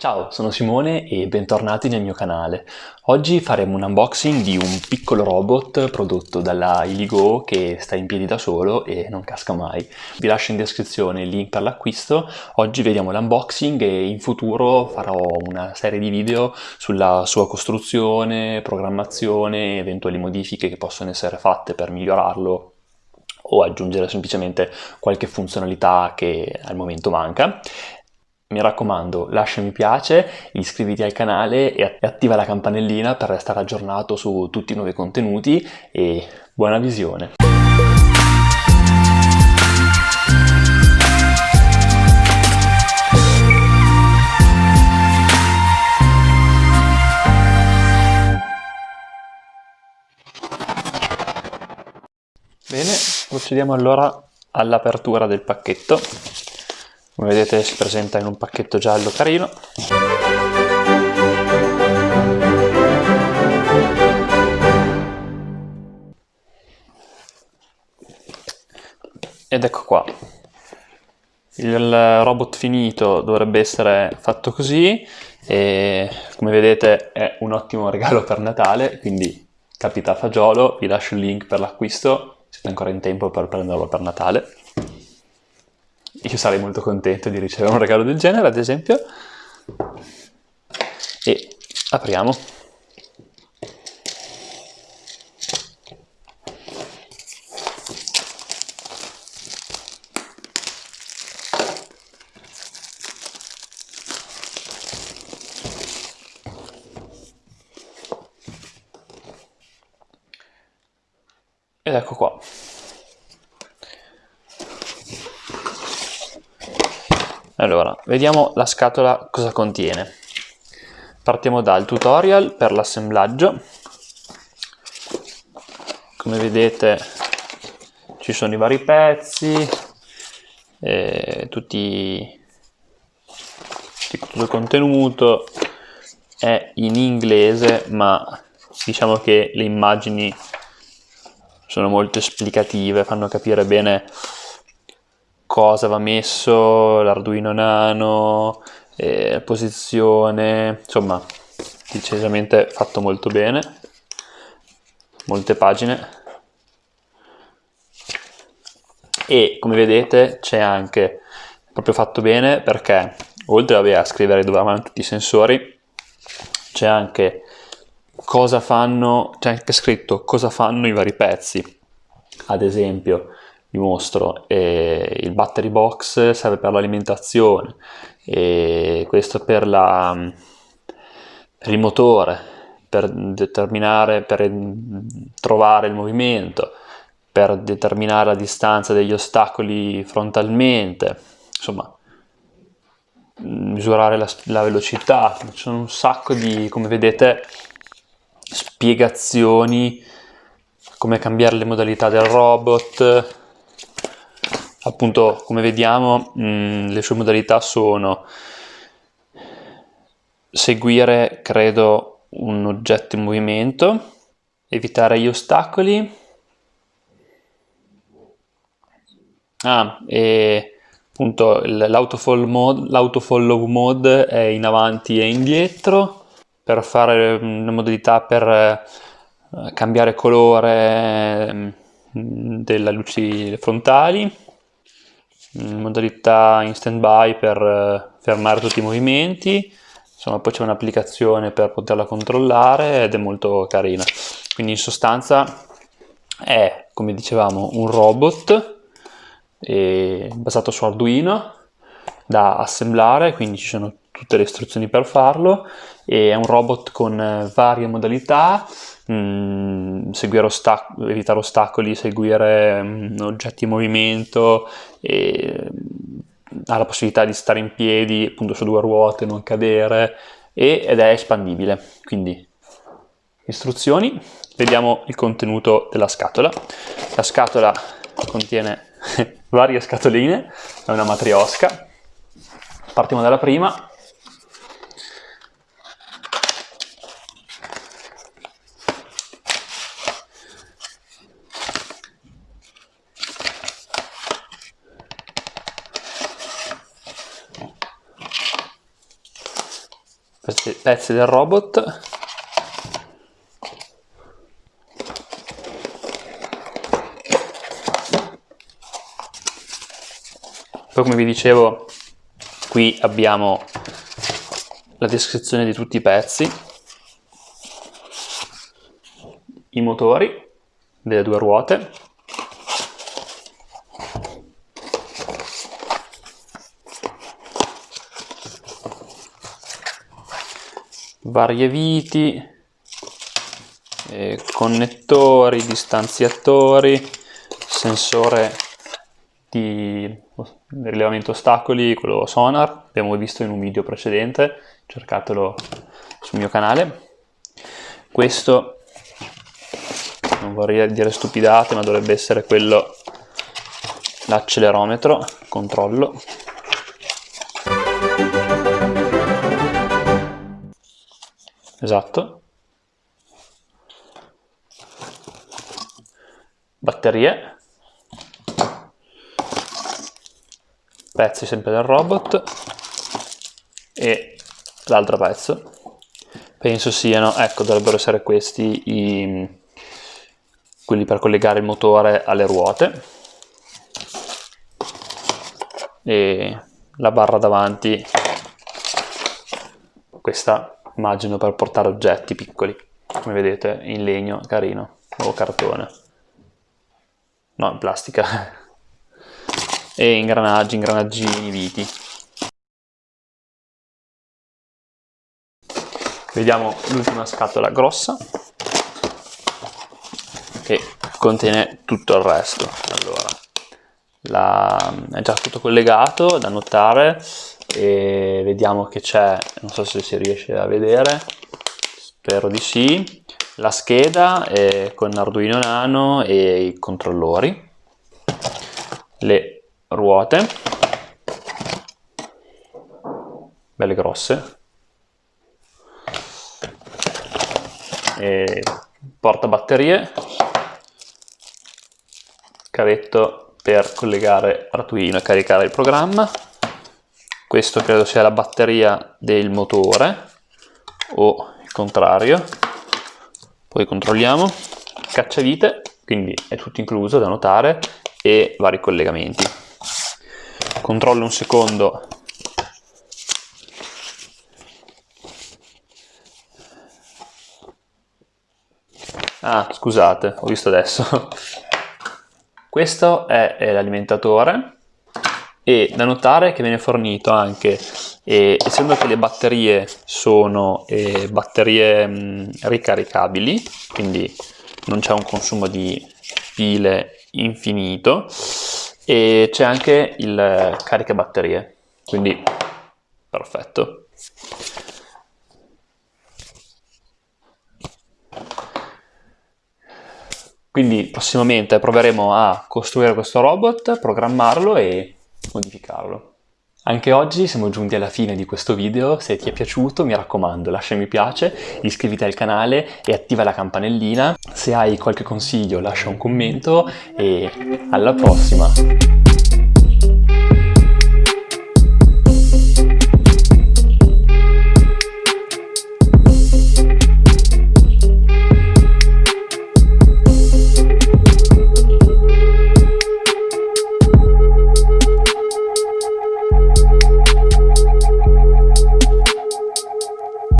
Ciao, sono Simone e bentornati nel mio canale. Oggi faremo un unboxing di un piccolo robot prodotto dalla Iligo che sta in piedi da solo e non casca mai. Vi lascio in descrizione il link per l'acquisto. Oggi vediamo l'unboxing e in futuro farò una serie di video sulla sua costruzione, programmazione, eventuali modifiche che possono essere fatte per migliorarlo o aggiungere semplicemente qualche funzionalità che al momento manca. Mi raccomando, lascia mi piace, iscriviti al canale e attiva la campanellina per restare aggiornato su tutti i nuovi contenuti e buona visione! Bene, procediamo allora all'apertura del pacchetto come vedete si presenta in un pacchetto giallo carino. Ed ecco qua. Il robot finito dovrebbe essere fatto così e come vedete è un ottimo regalo per Natale quindi capita a fagiolo vi lascio il link per l'acquisto siete ancora in tempo per prenderlo per Natale io sarei molto contento di ricevere un regalo del genere, ad esempio. E apriamo. Ed ecco qua. Allora, vediamo la scatola cosa contiene. Partiamo dal tutorial per l'assemblaggio. Come vedete ci sono i vari pezzi, eh, tutti, tutto il contenuto è in inglese ma diciamo che le immagini sono molto esplicative, fanno capire bene cosa va messo, l'Arduino Nano, eh, posizione, insomma decisamente fatto molto bene, molte pagine. E come vedete c'è anche proprio fatto bene perché oltre vabbè, a scrivere dove vanno tutti i sensori c'è anche cosa fanno, c'è anche scritto cosa fanno i vari pezzi. Ad esempio vi mostro. Eh, il battery box serve per l'alimentazione. E questo per, la, per il motore per determinare per trovare il movimento per determinare la distanza degli ostacoli frontalmente. Insomma misurare la, la velocità. Ci sono un sacco di come vedete spiegazioni come cambiare le modalità del robot appunto come vediamo mh, mm, le sue modalità sono seguire credo un oggetto in movimento evitare gli ostacoli. Ah, e appunto l'autofollow mode, è in avanti e indietro per fare una modalità per eh, cambiare colore mm, delle luci frontali in modalità in stand by per eh, fermare tutti i movimenti. Insomma poi c'è un'applicazione per poterla controllare ed è molto carina. Quindi in sostanza è come dicevamo un robot eh, basato su Arduino da assemblare. Quindi ci sono tutte le istruzioni per farlo è un robot con eh, varie modalità. Mh, mm, ostac evitare ostacoli, seguire mh, mm, oggetti in movimento e mm, ha la possibilità di stare in piedi appunto su due ruote, non cadere e, ed è espandibile. Quindi istruzioni vediamo il contenuto della scatola. La scatola contiene varie scatoline è una matriosca. Partiamo dalla prima questi pezzi del robot. Poi come vi dicevo qui abbiamo la descrizione di tutti i pezzi i motori delle due ruote varie viti, eh, connettori, distanziatori, sensore di rilevamento ostacoli, quello sonar, abbiamo visto in un video precedente, cercatelo sul mio canale. Questo, non vorrei dire stupidate, ma dovrebbe essere quello, l'accelerometro, controllo, esatto. Batterie. Pezzi sempre del robot. E l'altro pezzo. Penso siano, ecco, dovrebbero essere questi i, quelli per collegare il motore alle ruote. E la barra davanti, questa immagino per portare oggetti piccoli, come vedete in legno carino o cartone, no in plastica, e ingranaggi, ingranaggini, viti. Vediamo l'ultima scatola grossa che contiene tutto il resto. Allora, la, è già tutto collegato da notare e vediamo che c'è, non so se si riesce a vedere, spero di sì, la scheda con Arduino Nano e i controllori, le ruote, belle grosse, e porta batterie, cavetto per collegare Arduino e caricare il programma, questo credo sia la batteria del motore o il contrario. Poi controlliamo. Cacciavite quindi è tutto incluso da notare e vari collegamenti. Controllo un secondo. Ah scusate ho visto adesso questo è, è l'alimentatore e da notare che viene fornito anche, eh, essendo che le batterie sono eh, batterie mh, ricaricabili, quindi non c'è un consumo di pile infinito, e c'è anche il caricabatterie, quindi perfetto. Quindi prossimamente proveremo a costruire questo robot, programmarlo e modificarlo. Anche oggi siamo giunti alla fine di questo video, se ti è piaciuto mi raccomando lascia mi piace, iscriviti al canale e attiva la campanellina, se hai qualche consiglio lascia un commento e alla prossima!